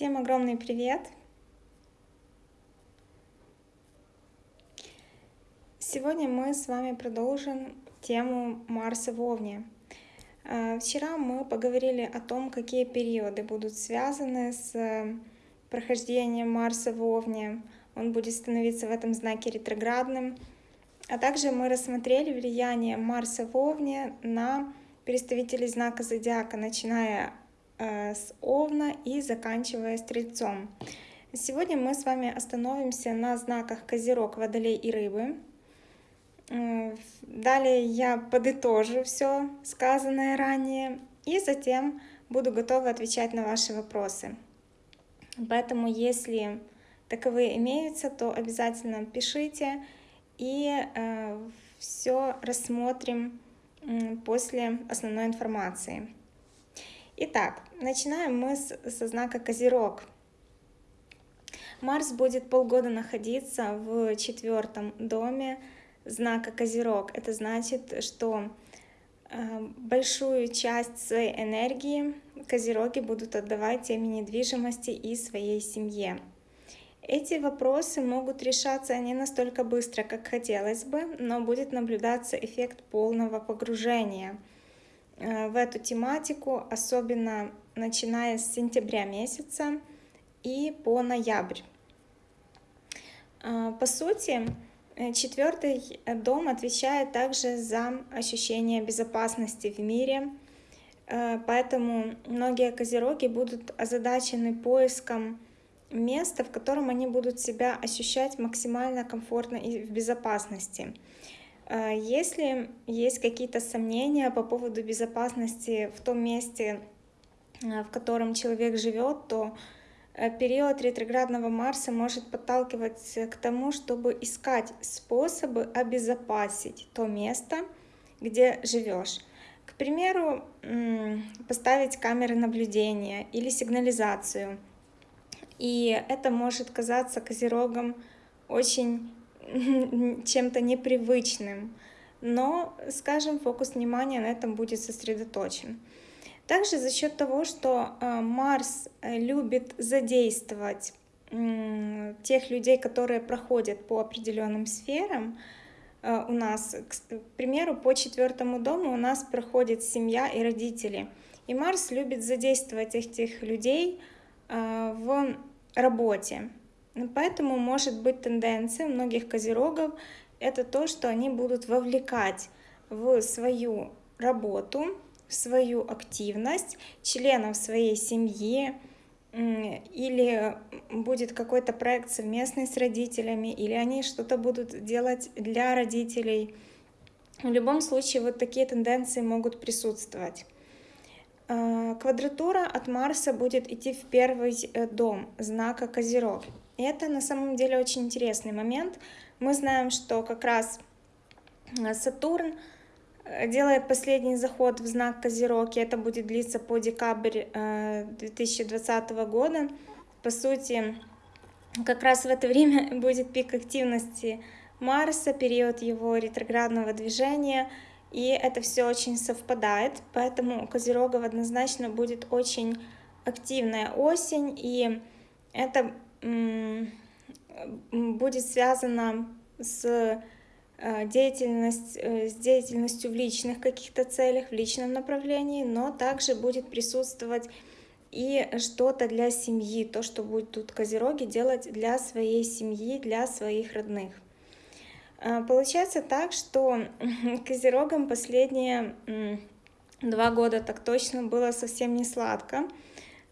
Всем огромный привет! Сегодня мы с вами продолжим тему Марса в Овне. А, вчера мы поговорили о том, какие периоды будут связаны с э, прохождением Марса в Овне. Он будет становиться в этом знаке ретроградным. А также мы рассмотрели влияние Марса в Овне на представителей знака Зодиака, начиная Э, с Овна и заканчивая Стрельцом. Сегодня мы с вами остановимся на знаках Козерог, Водолей и Рыбы. Э, далее я подытожу все сказанное ранее и затем буду готова отвечать на ваши вопросы. Поэтому, если таковые имеются, то обязательно пишите и э, все рассмотрим э, после основной информации. Итак, начинаем мы с, со знака Козерог. Марс будет полгода находиться в четвертом доме знака Козерог. Это значит, что э, большую часть своей энергии Козероги будут отдавать теме недвижимости и своей семье. Эти вопросы могут решаться не настолько быстро, как хотелось бы, но будет наблюдаться эффект полного погружения – в эту тематику, особенно начиная с сентября месяца и по ноябрь. Э, по сути, э, четвертый дом отвечает также за ощущение безопасности в мире, поэтому многие козероги будут озадачены поиском места, в котором они будут себя ощущать максимально комфортно и в безопасности. А, если есть какие-то сомнения по поводу безопасности в том месте, а, в котором человек живет, то э, период ретроградного Марса может подталкивать к тому, чтобы искать способы обезопасить то место, где живешь. К примеру, поставить камеры наблюдения или сигнализацию. И это может казаться козерогом очень чем-то непривычным, но, скажем, фокус внимания на этом будет сосредоточен. Также за счет того, что э, Марс э, любит задействовать тех людей, которые проходят по определенным сферам, э, у нас, к примеру, по четвертому дому у нас проходит семья и родители. И Марс любит задействовать этих людей в работе. Поэтому может быть тенденция многих козерогов это то, что они будут вовлекать в свою работу, в свою активность членов своей семьи, или будет какой-то проект совместный с родителями, или они что-то будут делать для родителей. В любом случае вот такие тенденции могут присутствовать. А, квадратура от Марса будет идти в первый э, дом знака Козерог. Это на самом деле очень интересный момент. Мы знаем, что как раз э, Сатурн э, делает последний заход в знак Козерог, и это будет длиться по декабрь 2020 э, года. По сути, как раз в это время будет пик активности Марса, период его ретроградного движения, и это все очень совпадает, поэтому у Козерогов однозначно будет очень активная осень, и это будет связано с э, деятельность, э, с деятельностью в личных каких-то целях, в личном направлении, но также будет присутствовать и что-то для семьи, то, что будет тут Козероги делать для своей семьи, для своих родных. Э, получается так, что Козерогам последние два года так точно было совсем не сладко.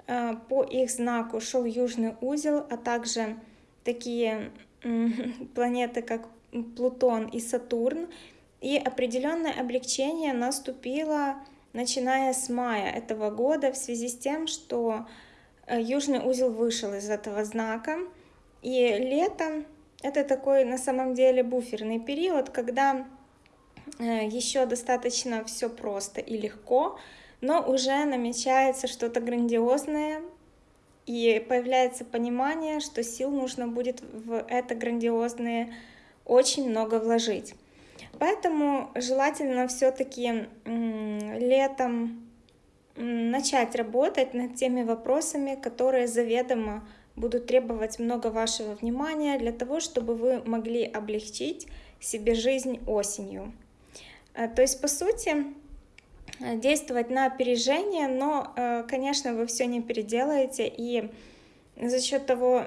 Э, по их знаку шел южный узел, а также такие планеты, как Плутон и Сатурн. И определенное облегчение наступило, начиная с мая этого года, в связи с тем, что э, южный узел вышел из этого знака. И лето — это такой на самом деле буферный период, когда э, еще достаточно все просто и легко, но уже намечается что-то грандиозное, и появляется понимание, что сил нужно будет в это грандиозное очень много вложить. Поэтому желательно все-таки летом начать работать над теми вопросами, которые заведомо будут требовать много вашего внимания для того, чтобы вы могли облегчить себе жизнь осенью. Э, то есть, по сути, действовать на опережение, но, э, конечно, вы все не переделаете, и за счет того,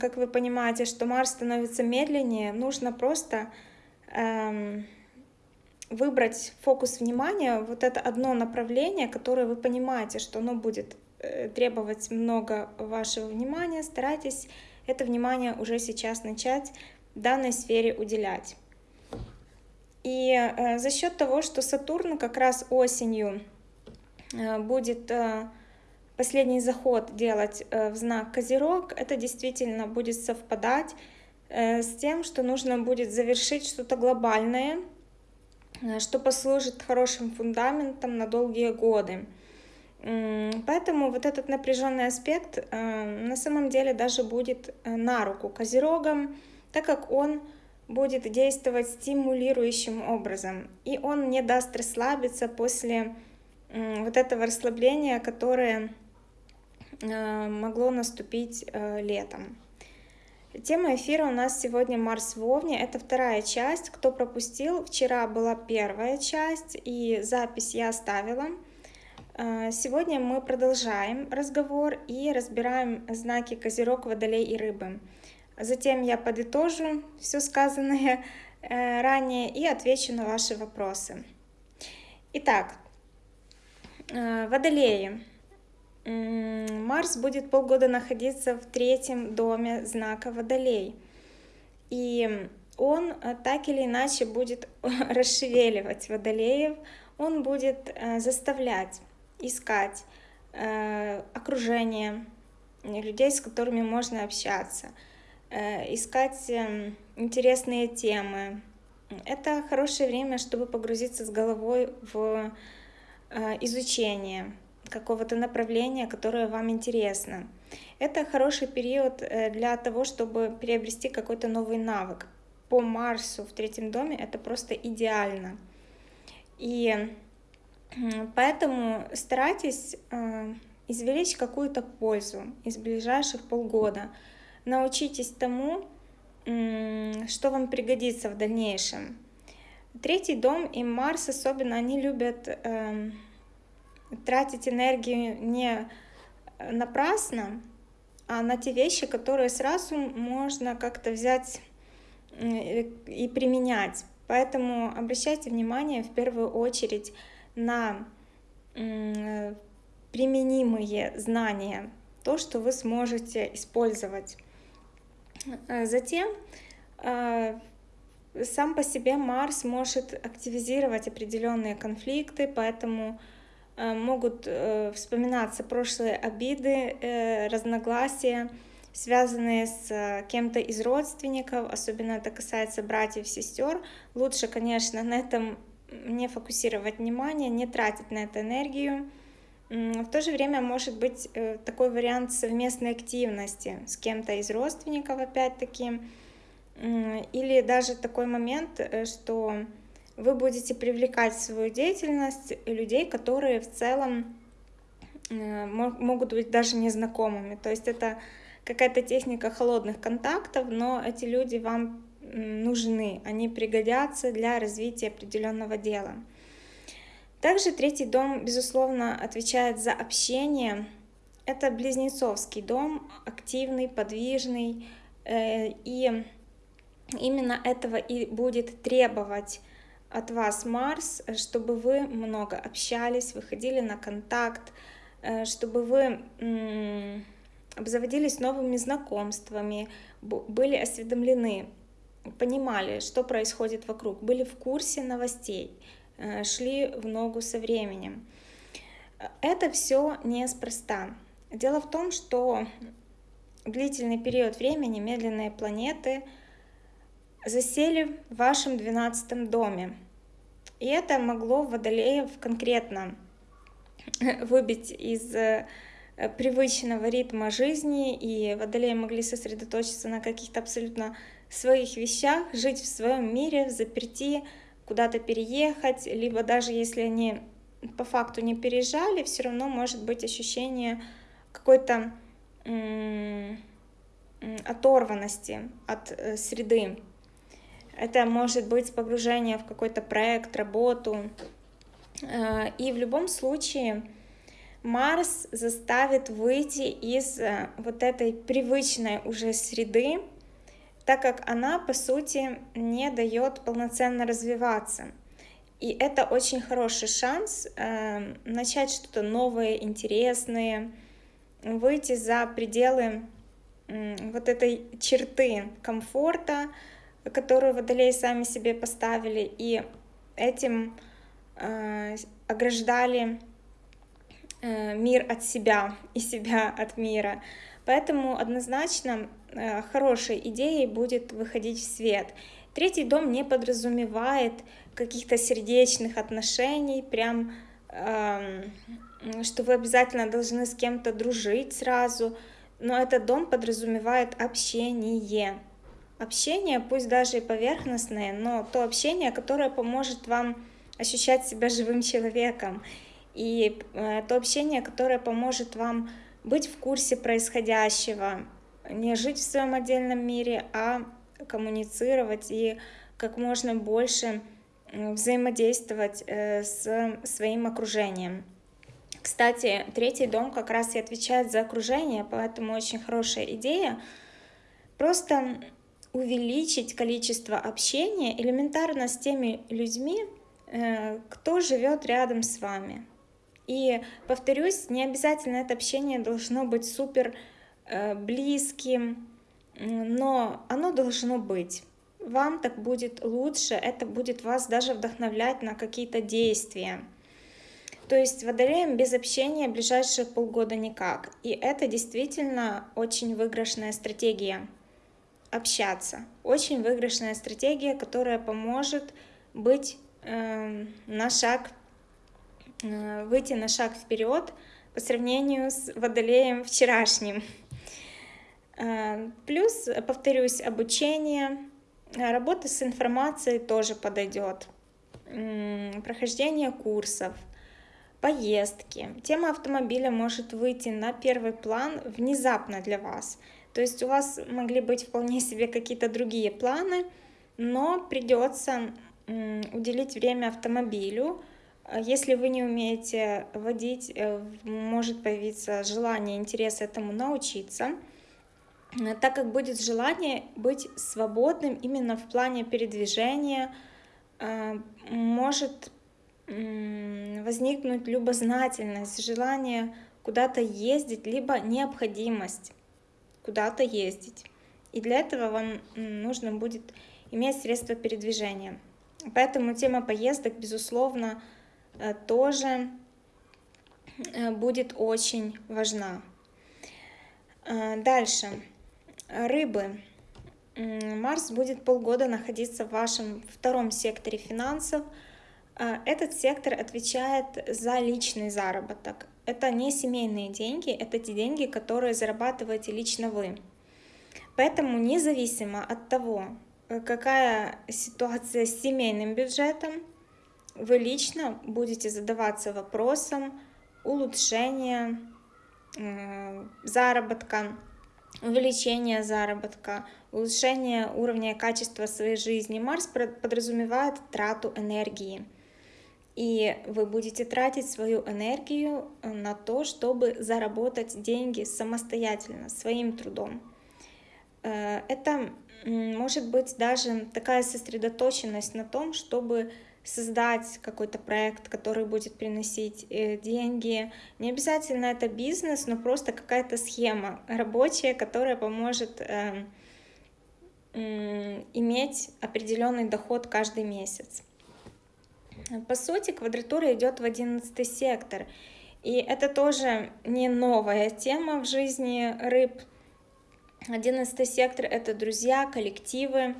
как вы понимаете, что Марс становится медленнее, нужно просто эм, выбрать фокус внимания, вот это одно направление, которое вы понимаете, что оно будет э, требовать много вашего внимания, старайтесь это внимание уже сейчас начать данной сфере уделять. И э, за счет того, что Сатурн как раз осенью э, будет последний заход делать в знак Козерог, это действительно будет совпадать с тем, что нужно будет завершить что-то глобальное, Э, что послужит хорошим фундаментом на долгие годы. Поэтому вот этот напряженный аспект э, на самом деле даже будет э, на руку козерогам, так как он будет действовать стимулирующим образом, и он не даст расслабиться после вот этого расслабления, которое могло наступить летом. Тема эфира у нас сегодня Марс в Овне. Это вторая часть. Кто пропустил, вчера была первая часть, и запись я оставила. А, сегодня мы продолжаем разговор и разбираем знаки Козерог, Водолей и Рыбы. Затем я подытожу все сказанное э, ранее и отвечу на ваши вопросы. Итак, э, Водолеи. Марс будет полгода находиться в третьем доме знака Водолей. И он э, так или иначе будет расшевеливать водолеев, он будет заставлять искать окружение людей, с которыми можно общаться, искать эм, интересные темы. Это хорошее время, чтобы погрузиться с головой в изучение какого-то направления, которое вам интересно. Это хороший период э, для того, чтобы приобрести какой-то новый навык. По Марсу в третьем доме это просто идеально. И поэтому старайтесь э, извлечь какую-то пользу из ближайших полгода. Научитесь тому, что вам пригодится в дальнейшем. Третий дом и Марс особенно, они любят эм, тратить энергию не напрасно, а на те вещи, которые сразу можно как-то взять и применять. Поэтому обращайте внимание в первую очередь на применимые знания, то, что вы сможете использовать. Затем а, сам по себе Марс может активизировать определенные конфликты, поэтому Э, могут э, вспоминаться прошлые обиды, э, разногласия, связанные с кем-то из родственников, особенно это касается братьев, сестер. Лучше, конечно, на этом не фокусировать внимание, не тратить на это энергию. В то же время может быть такой вариант совместной активности с кем-то из родственников, опять-таки, или даже такой момент, что вы будете привлекать в свою деятельность людей, которые в целом э, могут быть даже незнакомыми. То есть это какая-то техника холодных контактов, но эти люди вам нужны, они пригодятся для развития определенного дела. Также третий дом, безусловно, отвечает за общение. Это близнецовский дом, активный, подвижный, э, и именно этого и будет требовать от вас Марс, чтобы вы много общались, выходили на контакт, э, чтобы вы обзаводились новыми знакомствами, были осведомлены, понимали, что происходит вокруг, были в курсе новостей, шли в ногу со временем. Это все неспроста. Дело в том, что длительный период времени медленные планеты — засели в вашем двенадцатом доме. И это могло водолеев конкретно выбить из э, привычного ритма жизни, и водолеи могли сосредоточиться на каких-то абсолютно своих вещах, жить в своем мире, в заперти, куда-то переехать, либо даже если они по факту не переезжали, все равно может быть ощущение какой-то оторванности от э, среды. Это может быть погружение в какой-то проект, работу. Э, и в любом случае Марс заставит выйти из э, вот этой привычной уже среды, так как она, по сути, не дает полноценно развиваться. И это очень хороший шанс э, начать что-то новое, интересное, выйти за пределы э, вот этой черты комфорта, которую водолеи сами себе поставили, и этим э, ограждали э, мир от себя и себя от мира. Поэтому однозначно хорошей идеей будет выходить в свет. Третий дом не подразумевает каких-то сердечных отношений, прям э, что вы обязательно должны с кем-то дружить сразу, но этот дом подразумевает общение. Общение, пусть даже и поверхностное, но то общение, которое поможет вам ощущать себя живым человеком, и э, то общение, которое поможет вам быть в курсе происходящего, не жить в своем отдельном мире, а коммуницировать и как можно больше взаимодействовать э, с своим окружением. Кстати, третий дом как раз и отвечает за окружение, поэтому очень хорошая идея. Просто увеличить количество общения элементарно с теми людьми, э, кто живет рядом с вами. И повторюсь, не обязательно это общение должно быть супер близким, но оно должно быть. Вам так будет лучше, это будет вас даже вдохновлять на какие-то действия. То есть водолеем без общения ближайшие полгода никак. И это действительно очень выигрышная стратегия общаться. Очень выигрышная стратегия, которая поможет быть э, на шаг, э, выйти на шаг вперед по сравнению с водолеем вчерашним. Э, плюс, повторюсь, обучение, работа с информацией тоже подойдет. Э, прохождение курсов, поездки. Тема автомобиля может выйти на первый план внезапно для вас – то есть у вас могли быть вполне себе какие-то другие планы, но придется уделить время автомобилю. Если вы не умеете водить, э, может появиться желание, интерес этому научиться, так как будет желание быть свободным именно в плане передвижения, э, может возникнуть любознательность, желание куда-то ездить, либо необходимость куда-то ездить. И для этого вам нужно будет иметь средства передвижения. Поэтому тема поездок, безусловно, э, тоже э, будет очень важна. Э, дальше. Рыбы. Марс будет полгода находиться в вашем втором секторе финансов. Этот сектор отвечает за личный заработок это не семейные деньги, это те деньги, которые зарабатываете лично вы. Поэтому независимо от того, э, какая ситуация с семейным бюджетом, вы лично будете задаваться вопросом улучшения заработка, увеличения заработка, улучшения уровня качества своей жизни. Марс подразумевает трату энергии – и вы будете тратить свою энергию э, на то, чтобы заработать деньги самостоятельно, своим трудом. Э, это может быть даже такая сосредоточенность на том, чтобы создать какой-то проект, который будет приносить э, деньги. Не обязательно это бизнес, но просто какая-то схема рабочая, которая поможет иметь определенный доход каждый месяц. По сути, квадратура идет в одиннадцатый сектор. И это тоже не новая тема в жизни рыб. Одиннадцатый сектор — это друзья, коллективы,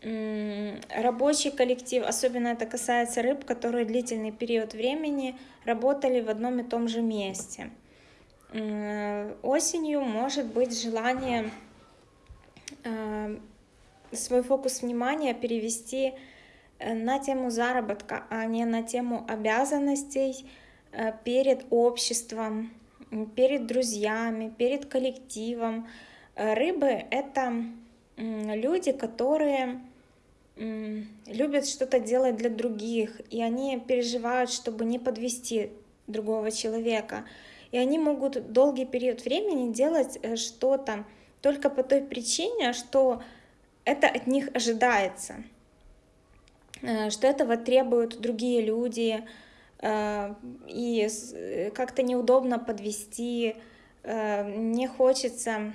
рабочий коллектив. Особенно это касается рыб, которые длительный период времени работали в одном и том же месте. Осенью может быть желание э, свой фокус внимания перевести э, на тему заработка, а не на тему обязанностей э, перед обществом, перед друзьями, перед коллективом. Рыбы — это люди, которые любят что-то делать для других, и они переживают, чтобы не подвести другого человека. И они могут долгий период времени делать э, что-то только по той причине, что это от них ожидается, э, что этого требуют другие люди, э, и как-то неудобно подвести, не хочется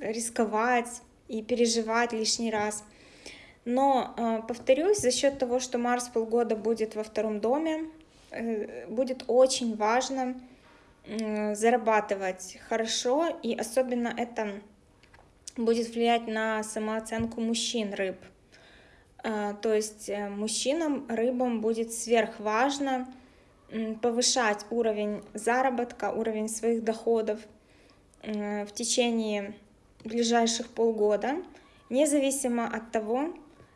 рисковать и переживать лишний раз. Но, повторюсь, за счет того, что Марс полгода будет во втором доме, Э, будет очень важно зарабатывать хорошо, и особенно это будет влиять на самооценку мужчин рыб. А, то есть э, мужчинам, рыбам будет сверхважно повышать уровень заработка, уровень своих доходов в течение ближайших полгода, независимо от того,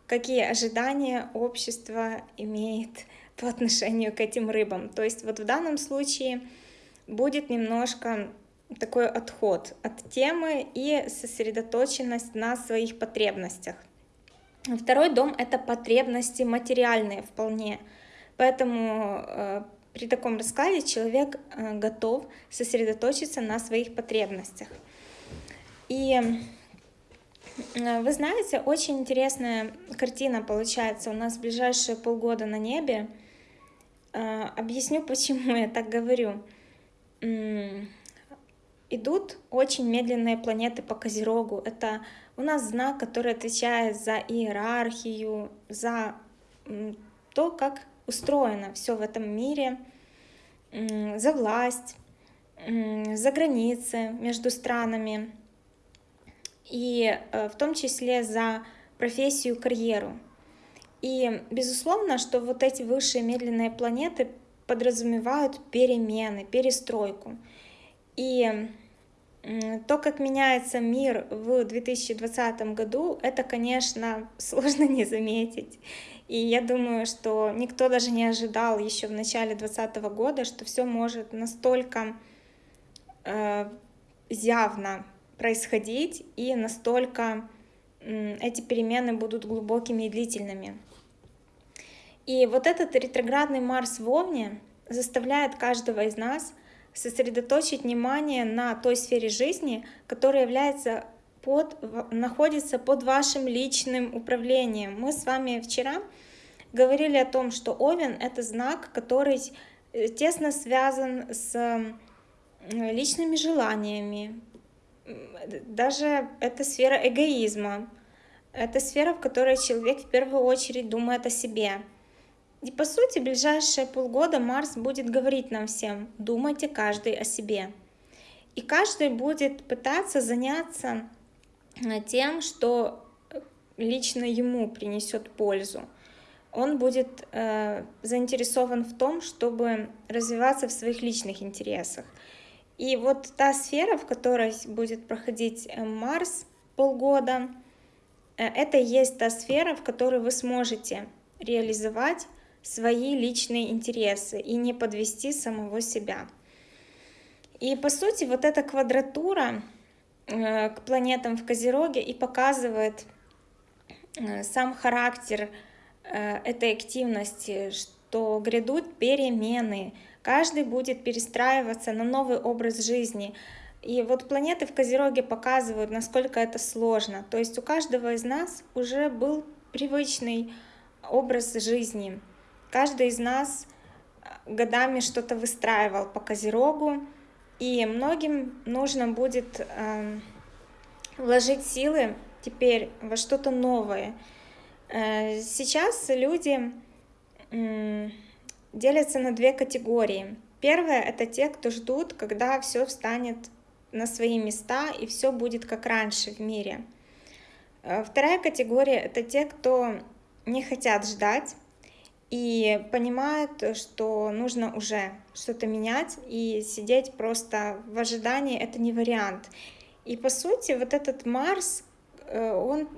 какие ожидания общество имеет по отношению к этим рыбам. То есть вот в данном случае будет немножко такой отход от темы и сосредоточенность на своих потребностях. Второй дом — это потребности материальные вполне. Поэтому э, при таком раскладе человек э, готов сосредоточиться на своих потребностях. И вы знаете, очень интересная картина получается у нас в ближайшие полгода на небе. А, объясню, почему я так говорю. Идут очень медленные планеты по Козерогу. Это у нас знак, который отвечает за иерархию, за то, как устроено все в этом мире, за власть, за границы между странами и э, в том числе за профессию, карьеру. И безусловно, что вот эти высшие медленные планеты подразумевают перемены, перестройку. И то, как меняется мир в 2020 году, это, конечно, сложно не заметить. И я думаю, что никто даже не ожидал еще в начале 2020 года, что все может настолько э, явно происходить и настолько эти перемены будут глубокими и длительными. И вот этот ретроградный Марс в Овне заставляет каждого из нас сосредоточить внимание на той сфере жизни, которая является под, находится под вашим личным управлением. Мы с вами вчера говорили о том, что Овен — это знак, который э, тесно связан с личными желаниями. Даже это сфера эгоизма. Это сфера, в которой человек в первую очередь думает о себе. И по сути, ближайшие полгода Марс будет говорить нам всем, думайте каждый о себе. И каждый будет пытаться заняться э, тем, что лично ему принесет пользу. Он будет э, заинтересован в том, чтобы развиваться в своих личных интересах. И вот та сфера, в которой будет проходить э, Марс полгода, э, это и есть та сфера, в которой вы сможете реализовать свои личные интересы и не подвести самого себя. И по сути вот эта квадратура э, к планетам в Козероге и показывает сам характер этой активности, что грядут перемены, каждый будет перестраиваться на новый образ жизни. И вот планеты в Козероге показывают, насколько это сложно. То есть у каждого из нас уже был привычный образ жизни. Каждый из нас э, годами что-то выстраивал по Козерогу, и многим нужно будет э, вложить силы теперь во что-то новое. Э, сейчас люди э, делятся на две категории. Первая — это те, кто ждут, когда все встанет на свои места и все будет как раньше в мире. Э, вторая категория — это те, кто не хотят ждать, и понимают, что нужно уже что-то менять, и сидеть просто в ожидании — это не вариант. И по сути вот этот Марс, э, он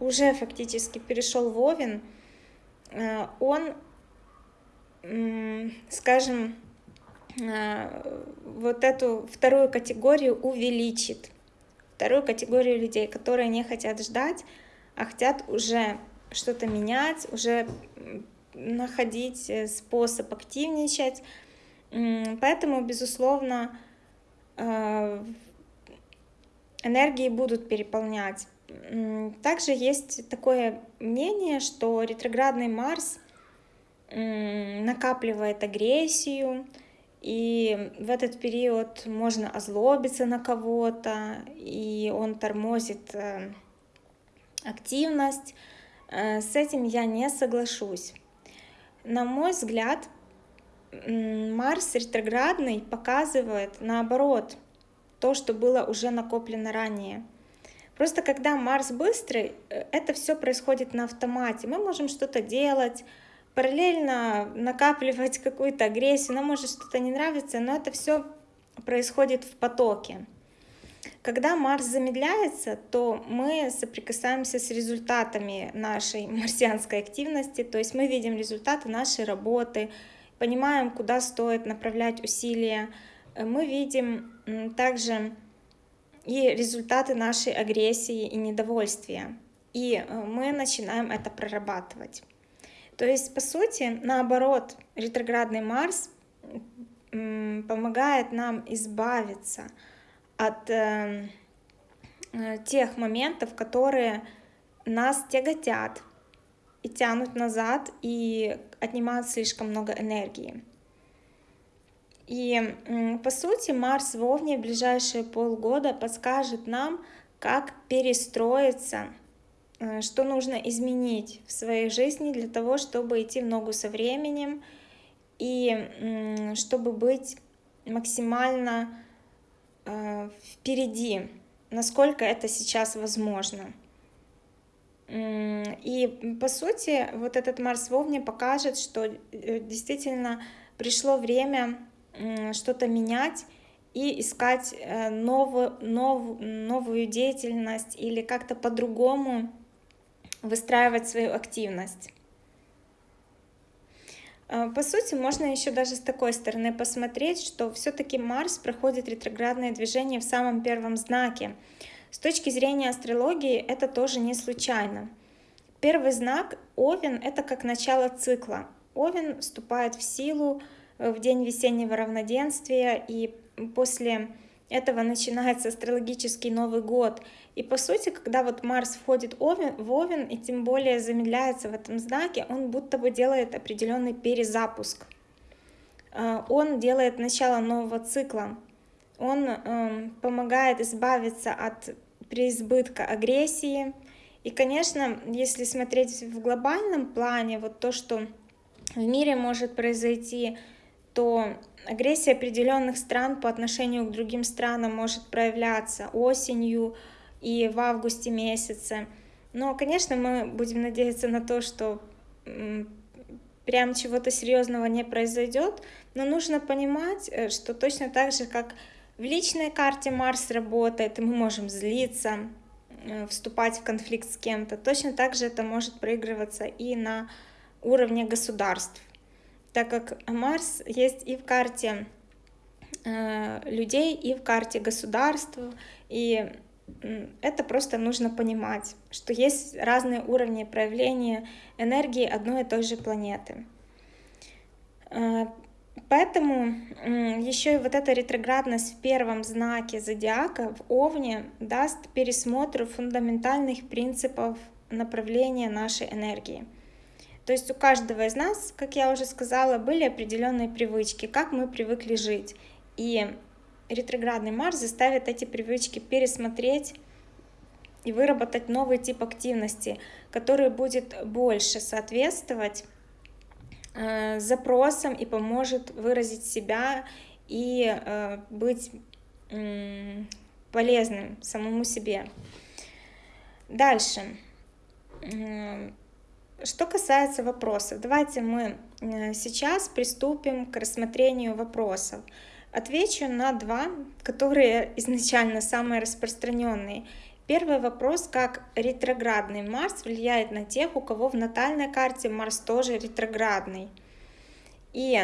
уже фактически перешел в Овен, он, скажем, вот эту вторую категорию увеличит. Вторую категорию людей, которые не хотят ждать, а хотят уже что-то менять, уже находить э, способ активничать. Поэтому, безусловно, э, энергии будут переполнять. Также есть такое мнение, что ретроградный Марс накапливает агрессию, и в этот период можно озлобиться на кого-то, и он тормозит э, активность. Э, с этим я не соглашусь. На мой взгляд, Марс ретроградный показывает наоборот то, что было уже накоплено ранее. Просто когда Марс быстрый, э, это все происходит на автомате. Мы можем что-то делать, параллельно накапливать какую-то агрессию, нам может что-то не нравится, но это все происходит в потоке. Когда Марс замедляется, то мы соприкасаемся с результатами нашей марсианской активности, то есть мы видим результаты нашей работы, понимаем, куда стоит направлять усилия, мы видим также и результаты нашей агрессии и недовольствия, и э, мы начинаем это прорабатывать. То есть, по сути, наоборот, ретроградный Марс помогает нам избавиться от э, э, тех моментов, которые нас тяготят и тянут назад и отнимают слишком много энергии. И по сути Марс в Овне в ближайшие полгода подскажет нам, как перестроиться что нужно изменить в своей жизни для того, чтобы идти в ногу со временем и чтобы быть максимально э, впереди, насколько это сейчас возможно. И по сути, вот этот Марс в Овне покажет, что э, действительно пришло время что-то менять и искать новую, новую, новую деятельность или как-то по-другому выстраивать свою активность. А, по сути, можно еще даже с такой стороны посмотреть, что все-таки Марс проходит ретроградное движение в самом первом знаке. С точки зрения астрологии это тоже не случайно. Первый знак Овен — это как начало цикла. Овен вступает в силу э, в день весеннего равноденствия, и после этого начинается астрологический Новый год. И по сути, когда вот Марс входит в Овен, и тем более замедляется в этом знаке, он будто бы делает определенный перезапуск. А, он делает начало нового цикла. Он эм, помогает избавиться от преизбытка агрессии. И, конечно, если смотреть в глобальном плане, вот то, что в мире может произойти, то агрессия определенных стран по отношению к другим странам может проявляться осенью и в августе месяце. Но, конечно, мы будем надеяться на то, что прям чего-то серьезного не произойдет, но нужно понимать, э, что точно так же, как в личной карте Марс работает, и мы можем злиться, э, вступать в конфликт с кем-то, точно так же это может проигрываться и на уровне государств так как Марс есть и в карте э, людей, и в карте государств, и это просто нужно понимать, что есть разные уровни проявления энергии одной и той же планеты. Э, поэтому еще и вот эта ретроградность в первом знаке зодиака в Овне даст пересмотр фундаментальных принципов направления нашей энергии. То есть у каждого из нас, как я уже сказала, были определенные привычки, как мы привыкли жить. И ретроградный Марс заставит эти привычки пересмотреть и выработать новый тип активности, который будет больше соответствовать э, запросам и поможет выразить себя и э, быть э, полезным самому себе. Дальше. Что касается вопросов, давайте мы э, сейчас приступим к рассмотрению вопросов. Отвечу на два, которые изначально самые распространенные. Первый вопрос, как ретроградный Марс влияет на тех, у кого в натальной карте Марс тоже ретроградный. И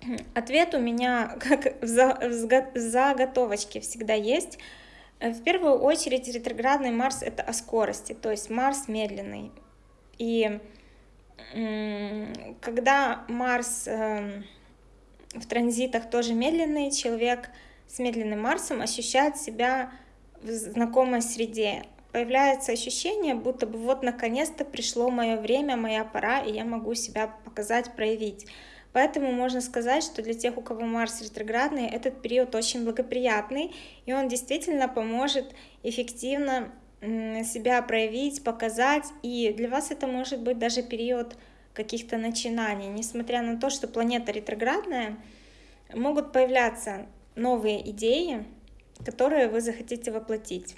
ответ у меня как в заготовочке всегда есть. В первую очередь ретроградный Марс это о скорости, то есть Марс медленный. И когда Марс эм, в транзитах тоже медленный, человек с медленным Марсом ощущает себя в знакомой среде. Появляется ощущение, будто бы вот наконец-то пришло мое время, моя пора, и я могу себя показать, проявить. Поэтому можно сказать, что для тех, у кого Марс ретроградный, этот период очень благоприятный, и он действительно поможет эффективно себя проявить, показать, и для вас это может быть даже период каких-то начинаний. Несмотря на то, что планета ретроградная, могут появляться новые идеи, которые вы захотите воплотить.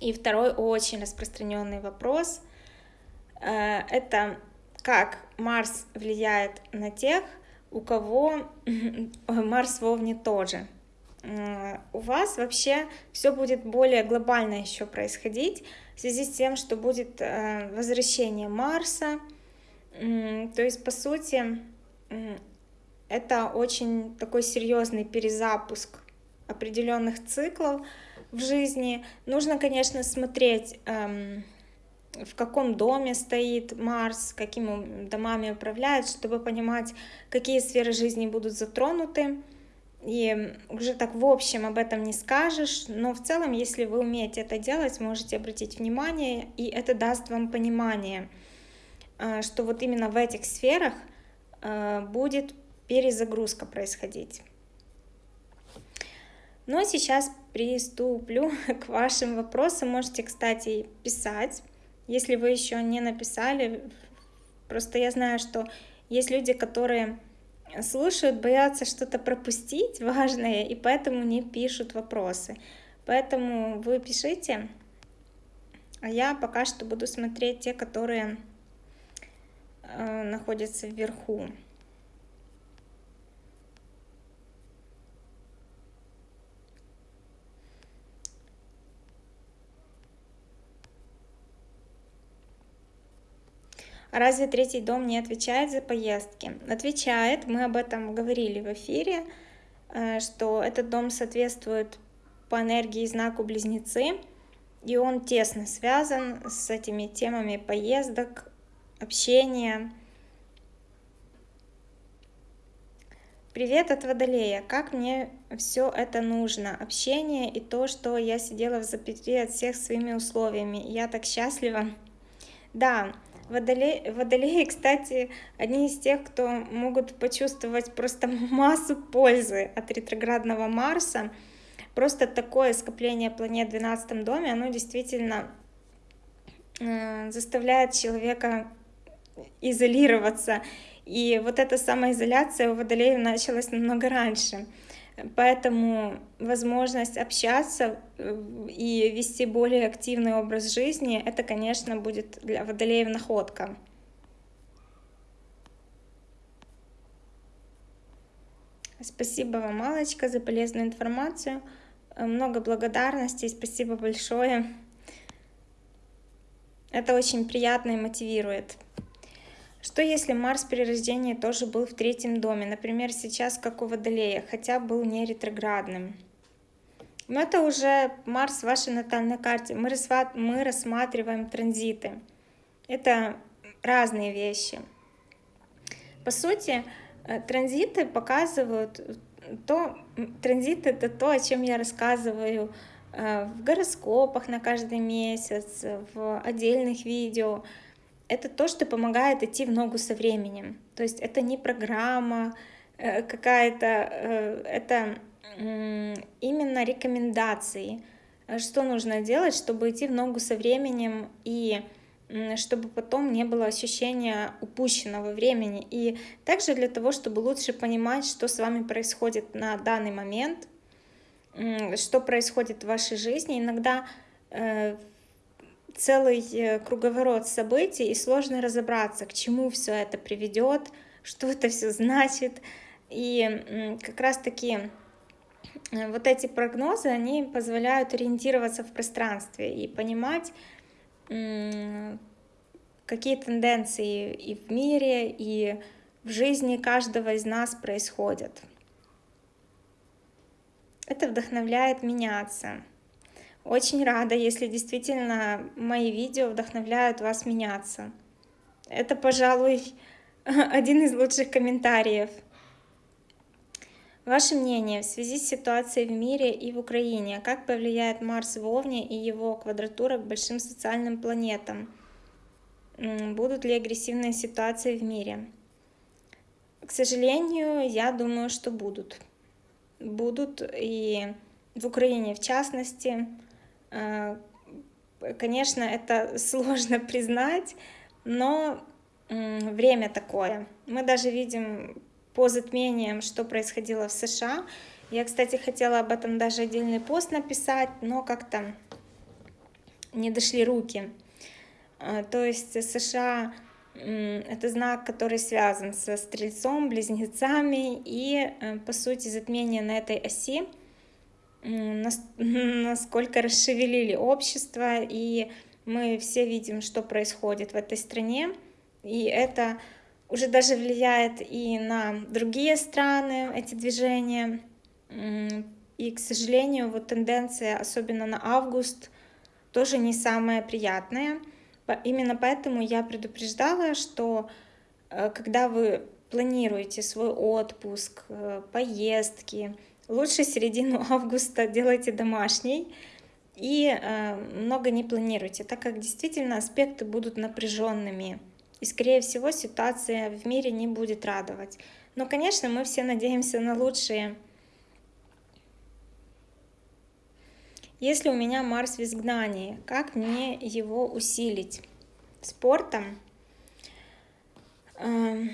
И второй очень распространенный вопрос э, — это как Марс влияет на тех, у кого Марс в Овне тоже. У вас вообще все будет более глобально еще происходить в связи с тем, что будет э, возвращение Марса. То есть, по сути, это очень такой серьезный перезапуск определенных циклов в жизни. Нужно, конечно, смотреть, эм, в каком доме стоит Марс, какими домами управляет, чтобы понимать, какие сферы жизни будут затронуты. И уже так в общем об этом не скажешь, но в целом, если вы умеете это делать, можете обратить внимание, и это даст вам понимание, э, что вот именно в этих сферах э, будет перезагрузка происходить. Ну а сейчас приступлю к вашим вопросам. Можете, кстати, писать, если вы еще не написали. Просто я знаю, что есть люди, которые слушают, боятся что-то пропустить важное, и поэтому не пишут вопросы. Поэтому вы пишите, а я пока что буду смотреть те, которые э, находятся вверху. Разве третий дом не отвечает за поездки? Отвечает, мы об этом говорили в эфире, э, что этот дом соответствует по энергии знаку Близнецы, и он тесно связан с этими темами поездок, общения. Привет от Водолея. Как мне все это нужно? Общение и то, что я сидела в заперти от всех своими условиями. Я так счастлива. Да, Водолеи, водолеи, кстати, одни из тех, кто могут почувствовать просто массу пользы от ретроградного Марса. Просто такое скопление планет в 12 доме, оно действительно э, заставляет человека изолироваться. И вот эта самоизоляция у водолеев началась намного раньше. Поэтому возможность общаться э, и вести более активный образ жизни, это, конечно, будет для водолеев находка. Спасибо вам, Малочка, за полезную информацию. Много благодарностей, спасибо большое. Это очень приятно и мотивирует. Что если Марс при рождении тоже был в третьем доме, например, сейчас как у Водолея, хотя был не ретроградным? Но это уже Марс в вашей натальной карте. Мы, мы рассматриваем транзиты. Это разные вещи. По сути, э, транзиты показывают то, транзит это то, о чем я рассказываю э, в гороскопах на каждый месяц, в отдельных видео это то, что помогает идти в ногу со временем. То есть это не программа э, какая-то, э, это именно рекомендации, что нужно делать, чтобы идти в ногу со временем и чтобы потом не было ощущения упущенного времени. И также для того, чтобы лучше понимать, что с вами происходит на данный момент, что происходит в вашей жизни. Иногда э, целый э, круговорот событий, и сложно разобраться, к чему все это приведет, что это все значит. И как раз-таки вот эти прогнозы, они позволяют ориентироваться в пространстве и понимать, какие тенденции и в мире, и в жизни каждого из нас происходят. Это вдохновляет меняться. Очень рада, если действительно мои видео вдохновляют вас меняться. Это, пожалуй, один из лучших комментариев. Ваше мнение в связи с ситуацией в мире и в Украине, как повлияет Марс в Овне и его квадратура к большим социальным планетам? Будут ли агрессивные ситуации в мире? К сожалению, я думаю, что будут. Будут и в Украине в частности. Э, конечно, это сложно признать, но время такое. Мы даже видим по затмениям, что происходило в США. Я, кстати, хотела об этом даже отдельный пост написать, но как-то не дошли руки. А, то есть США это знак, который связан со стрельцом, близнецами, и, э, по сути, затмение на этой оси насколько расшевелили общество, и мы все видим, что происходит в этой стране, и это уже даже влияет и на другие страны, эти движения. И, к сожалению, вот тенденция, особенно на август, тоже не самая приятная. Именно поэтому я предупреждала, что э, когда вы планируете свой отпуск, э, поездки, лучше середину августа делайте домашний и э, много не планируйте, так как действительно аспекты будут напряженными. И, скорее всего, ситуация в мире не будет радовать. Но, конечно, мы все надеемся на лучшее. Если у меня Марс в изгнании, как мне его усилить? Спортом? Эм,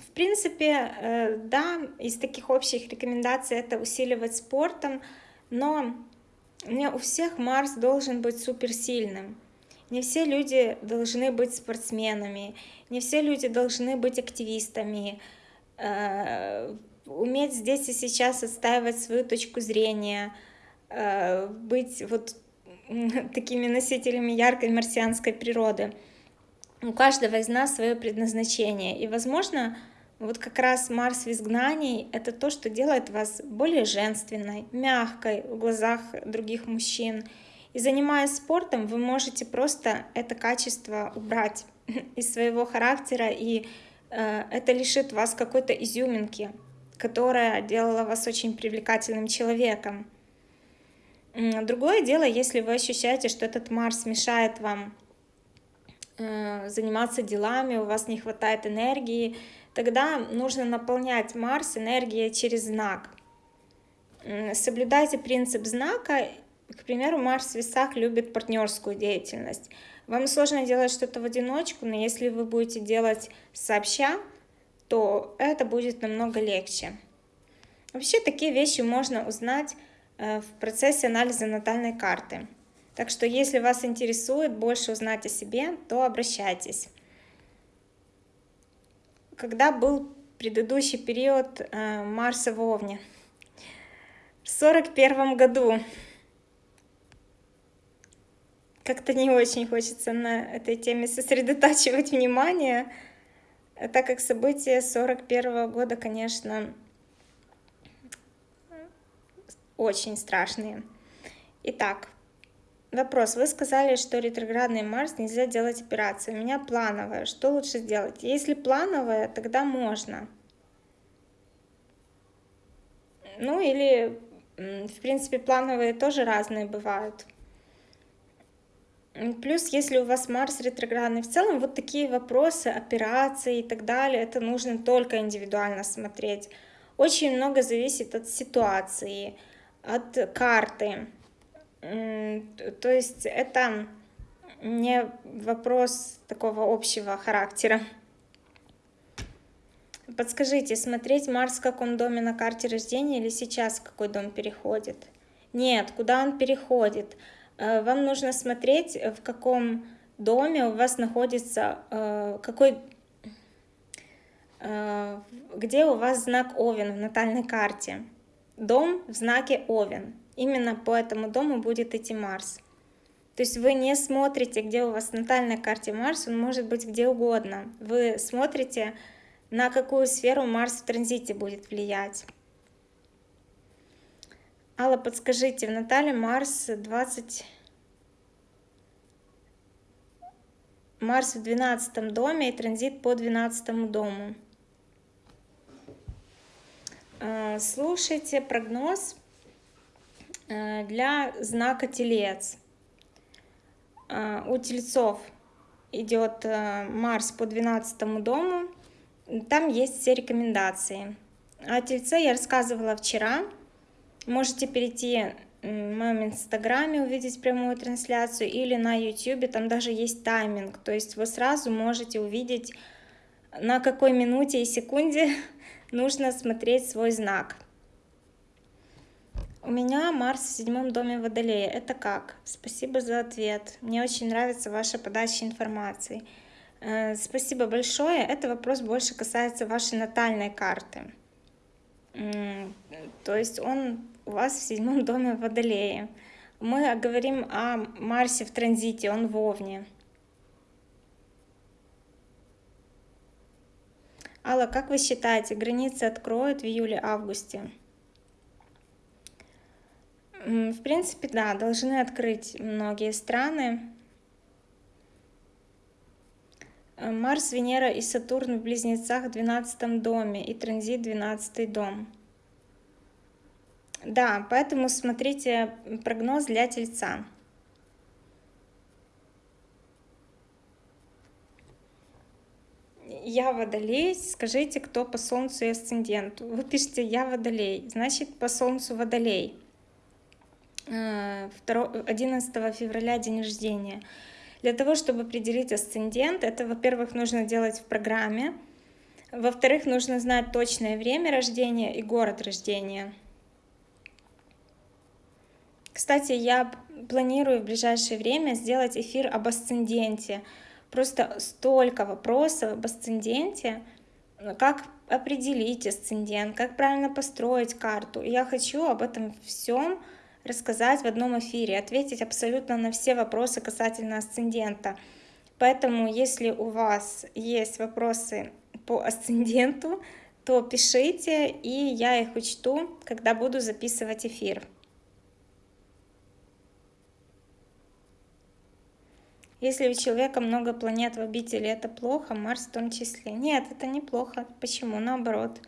в принципе, э, да, из таких общих рекомендаций это усиливать спортом, но не у всех Марс должен быть суперсильным. Не все люди должны быть спортсменами, не все люди должны быть активистами, э, уметь здесь и сейчас отстаивать свою точку зрения, э, быть вот такими носителями яркой марсианской природы. У каждого из нас свое предназначение. И, возможно, вот как раз Марс в изгнании — это то, что делает вас более женственной, мягкой в глазах других мужчин — и занимаясь спортом, вы можете просто это качество убрать из своего характера, и э, это лишит вас какой-то изюминки, которая делала вас очень привлекательным человеком. Другое дело, если вы ощущаете, что этот Марс мешает вам э, заниматься делами, у вас не хватает энергии, тогда нужно наполнять Марс энергией через знак. Соблюдайте принцип знака к примеру, Марс в весах любит партнерскую деятельность. Вам сложно делать что-то в одиночку, но если вы будете делать сообща, то это будет намного легче. Вообще такие вещи можно узнать э, в процессе анализа натальной карты. Так что если вас интересует больше узнать о себе, то обращайтесь. Когда был предыдущий период э, Марса в Овне? В 41 году как-то не очень хочется на этой теме сосредотачивать внимание, так как события 41 года, конечно, очень страшные. Итак, вопрос. Вы сказали, что ретроградный Марс нельзя делать операцию. У меня плановая. Что лучше сделать? Если плановая, тогда можно. Ну или, в принципе, плановые тоже разные бывают. Плюс, если у вас Марс ретроградный, в целом вот такие вопросы, операции и так далее, это нужно только индивидуально смотреть. Очень много зависит от ситуации, от карты. То есть это не вопрос такого общего характера. Подскажите, смотреть Марс в каком доме на карте рождения или сейчас в какой дом переходит? Нет, куда он переходит? Э, вам нужно смотреть, э, в каком доме у вас находится, э, какой, где у вас знак Овен в натальной карте. дом в знаке Овен. Именно по этому дому будет идти Марс. То есть вы не смотрите, где у вас в натальной карте Марс, он может быть где угодно. Вы смотрите, на какую сферу Марс в транзите будет влиять. Алла, подскажите, в Натале Марс 20... Марс в 12 доме и транзит по 12 дому. Э, слушайте прогноз для знака Телец. Э, у Тельцов идет Марс по 12 дому. Там есть все рекомендации. О Тельце я рассказывала вчера. Можете перейти в моем инстаграме, увидеть прямую трансляцию или на ютюбе, там даже есть тайминг. То есть вы сразу можете увидеть, на какой минуте и секунде нужно смотреть свой знак. У меня Марс в седьмом доме Водолея. Это как? Спасибо за ответ. Мне очень нравится ваша подача информации. Э, спасибо большое. Это вопрос больше касается вашей натальной карты. То есть он у вас в седьмом доме Водолея. Мы говорим о Марсе в транзите, он в Овне. Алла, как вы считаете, границы откроют в июле-августе? В принципе, да, должны открыть многие страны. Марс, Венера и Сатурн в Близнецах в 12 доме и транзит 12 дом. Да, поэтому смотрите прогноз для Тельца. я водолей, скажите, кто по солнцу и асценденту. Вы пишете я водолей, значит по солнцу водолей. 11 э, февраля день рождения. Для того, чтобы определить асцендент, это, во-первых, нужно делать в программе, во-вторых, нужно знать точное время рождения и город рождения. Кстати, я планирую в ближайшее время сделать эфир об асценденте, Просто столько вопросов об асценденте, как определить асцендент, как правильно построить карту. Я хочу об этом всем рассказать в одном эфире, ответить абсолютно на все вопросы касательно асцендента. Поэтому, если у вас есть вопросы по асценденту, то пишите, и я их учту, когда буду записывать эфир. Если у человека много планет в обители, это плохо, Марс в том числе. Нет, это не плохо. Почему? Наоборот.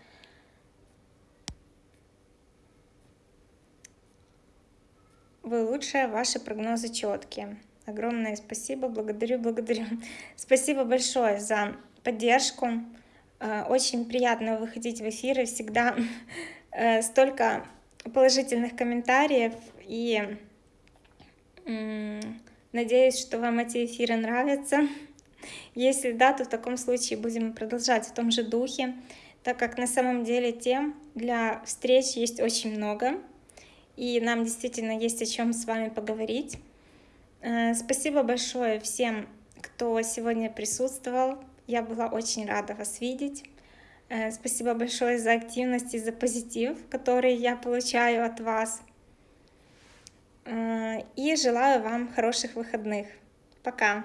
Вы лучшие, ваши прогнозы четкие. Огромное спасибо, благодарю, благодарю. Спасибо большое за поддержку. Э, очень приятно выходить в эфиры, всегда э, столько положительных комментариев и Надеюсь, что вам эти эфиры нравятся. Если да, то в таком случае будем продолжать в том же духе, так как на самом деле тем для встреч есть очень много, и нам действительно есть о чем с вами поговорить. Э, спасибо большое всем, кто сегодня присутствовал. Я была очень рада вас видеть. Э, спасибо большое за активность и за позитив, который я получаю от вас. Э, и желаю вам хороших выходных. Пока!